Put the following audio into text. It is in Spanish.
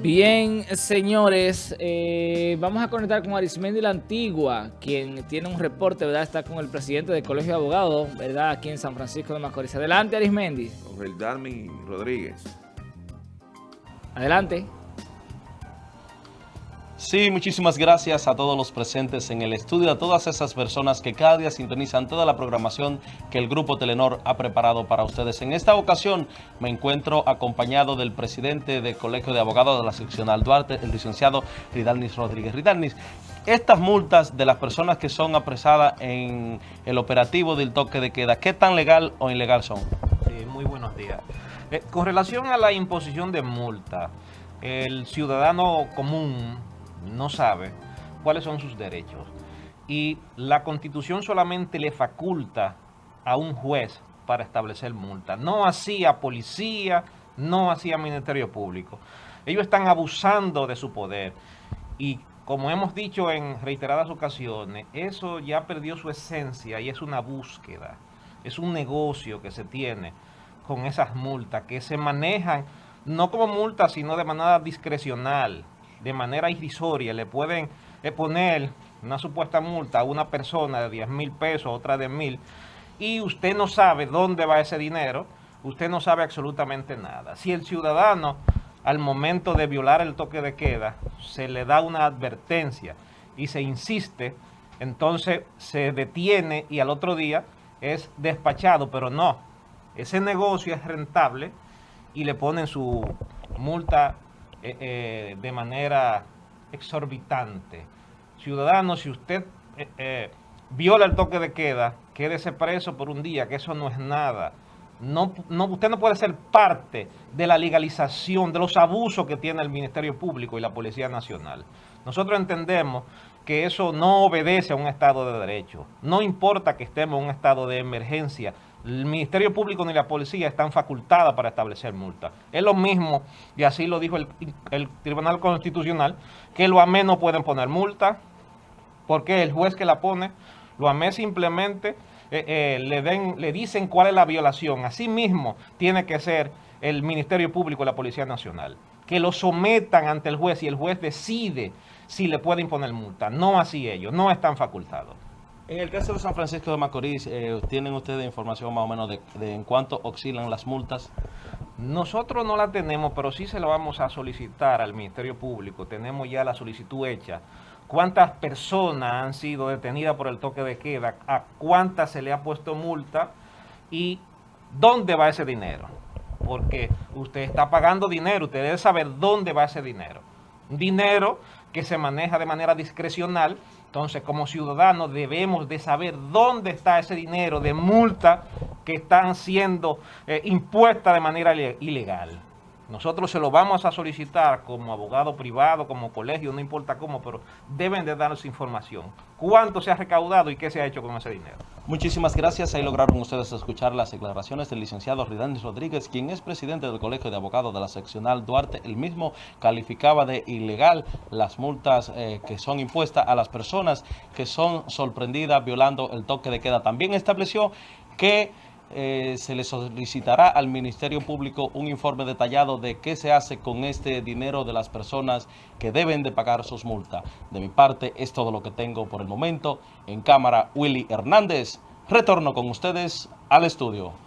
Bien, señores, eh, vamos a conectar con Arismendi la Antigua, quien tiene un reporte, ¿verdad? Está con el presidente del Colegio de Abogados, ¿verdad? Aquí en San Francisco de Macorís. Adelante, Arismendi. Con el Darmin Rodríguez. Adelante. Sí, muchísimas gracias a todos los presentes en el estudio, a todas esas personas que cada día sintonizan toda la programación que el Grupo Telenor ha preparado para ustedes. En esta ocasión me encuentro acompañado del presidente del Colegio de Abogados de la Seccional Duarte, el licenciado Ridalnis Rodríguez. Ridalnis, estas multas de las personas que son apresadas en el operativo del toque de queda, ¿qué tan legal o ilegal son? Sí, muy buenos días. Eh, con relación a la imposición de multa, el ciudadano común no sabe cuáles son sus derechos. Y la Constitución solamente le faculta a un juez para establecer multa. No así a policía, no así a Ministerio Público. Ellos están abusando de su poder. Y como hemos dicho en reiteradas ocasiones, eso ya perdió su esencia y es una búsqueda. Es un negocio que se tiene con esas multas, que se manejan no como multas, sino de manera discrecional de manera irrisoria le pueden eh, poner una supuesta multa a una persona de 10 mil pesos, otra de mil, y usted no sabe dónde va ese dinero, usted no sabe absolutamente nada. Si el ciudadano al momento de violar el toque de queda se le da una advertencia y se insiste, entonces se detiene y al otro día es despachado, pero no, ese negocio es rentable y le ponen su multa eh, eh, de manera exorbitante. Ciudadanos, si usted eh, viola el toque de queda, quédese preso por un día, que eso no es nada. No, no, usted no puede ser parte de la legalización, de los abusos que tiene el Ministerio Público y la Policía Nacional. Nosotros entendemos que eso no obedece a un Estado de Derecho. No importa que estemos en un estado de emergencia, el Ministerio Público ni la policía están facultadas para establecer multas. Es lo mismo, y así lo dijo el, Tribunal Constitucional, que los AME no pueden poner multa, porque el juez que la pone, los AME simplemente eh, eh, le, den, le dicen cuál es la violación. Así mismo tiene que ser el Ministerio Público y la Policía Nacional, que lo sometan ante el juez y el juez decide si le puede imponer multa. No así ellos, no están facultados. En el caso de San Francisco de Macorís, eh, ¿tienen ustedes información más o menos de, en cuánto oscilan las multas? Nosotros no la tenemos, pero sí se la vamos a solicitar al Ministerio Público. Tenemos ya la solicitud hecha. ¿Cuántas personas han sido detenidas por el toque de queda? ¿A cuántas se le ha puesto multa? ¿Y dónde va ese dinero? Porque usted está pagando dinero, usted debe saber dónde va ese dinero. Dinero que se maneja de manera discrecional entonces, como ciudadanos debemos de saber dónde está ese dinero de multa que están siendo eh, impuestas de manera ilegal. Nosotros se lo vamos a solicitar como abogado privado, como colegio, no importa cómo, pero deben de darnos información. ¿Cuánto se ha recaudado y qué se ha hecho con ese dinero? Muchísimas gracias. Ahí lograron ustedes escuchar las declaraciones del licenciado Ridanis Rodríguez, quien es presidente del Colegio de Abogados de la Seccional Duarte. El mismo calificaba de ilegal las multas eh, que son impuestas a las personas que son sorprendidas violando el toque de queda. También estableció que eh, se le solicitará al Ministerio Público un informe detallado de qué se hace con este dinero de las personas que deben de pagar sus multas. De mi parte es todo lo que tengo por el momento. En cámara, Willy Hernández. Retorno con ustedes al estudio.